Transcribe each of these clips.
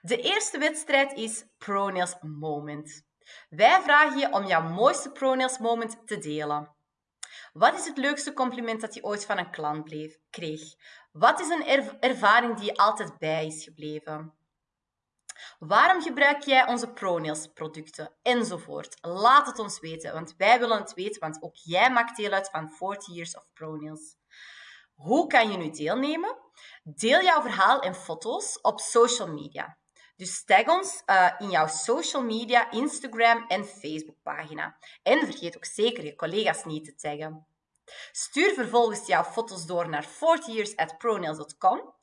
De eerste wedstrijd is ProNails Moment. Wij vragen je om jouw mooiste ProNails Moment te delen. Wat is het leukste compliment dat je ooit van een klant bleef, kreeg? Wat is een ervaring die je altijd bij is gebleven? Waarom gebruik jij onze ProNails producten? Enzovoort. Laat het ons weten, want wij willen het weten, want ook jij maakt deel uit van 40 Years of ProNails. Hoe kan je nu deelnemen? Deel jouw verhaal en foto's op social media. Dus tag ons uh, in jouw social media, Instagram en Facebook pagina. En vergeet ook zeker je collega's niet te taggen. Stuur vervolgens jouw foto's door naar 40years.pronails.com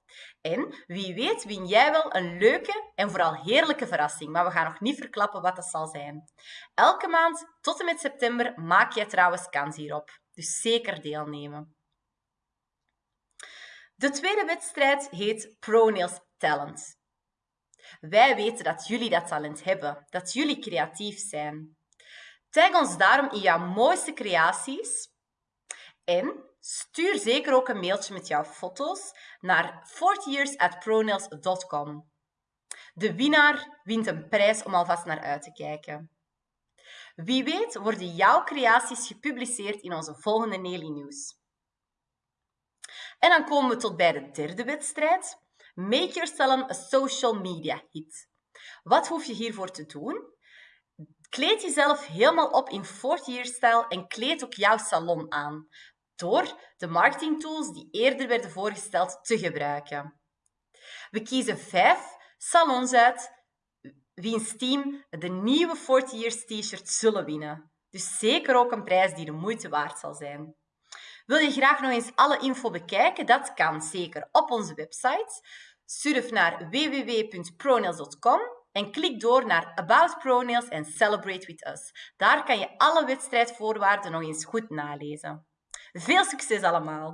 en wie weet win jij wel een leuke en vooral heerlijke verrassing, maar we gaan nog niet verklappen wat dat zal zijn. Elke maand tot en met september maak jij trouwens kans hierop, dus zeker deelnemen. De tweede wedstrijd heet ProNails Talent. Wij weten dat jullie dat talent hebben, dat jullie creatief zijn. Tag ons daarom in jouw mooiste creaties en stuur zeker ook een mailtje met jouw foto's naar 40years@pronails.com. De winnaar wint een prijs om alvast naar uit te kijken. Wie weet worden jouw creaties gepubliceerd in onze volgende Nelly News. En dan komen we tot bij de derde wedstrijd. Make your salon a social media hit. Wat hoef je hiervoor te doen? Kleed jezelf helemaal op in 40 year stijl en kleed ook jouw salon aan door de marketingtools die eerder werden voorgesteld te gebruiken. We kiezen vijf salons uit wiens team de nieuwe 40 Years T-shirt zullen winnen. Dus zeker ook een prijs die de moeite waard zal zijn. Wil je graag nog eens alle info bekijken? Dat kan zeker op onze website. Surf naar www.pronails.com en klik door naar About Pronails en Celebrate with Us. Daar kan je alle wedstrijdvoorwaarden nog eens goed nalezen. Veel succes allemaal!